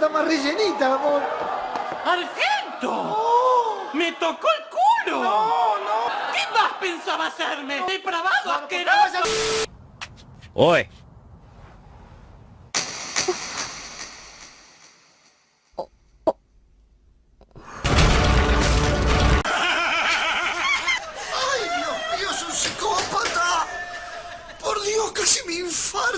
está más rellenita, amor. ¡Argento! ¡Oh! ¡Me tocó el culo! ¡No, no! ¿Qué más pensaba hacerme? ¡Depravado, no, asqueroso! ¡Oye! ¡Ay, Dios mío, es un psicópata! ¡Por Dios, casi me infarto.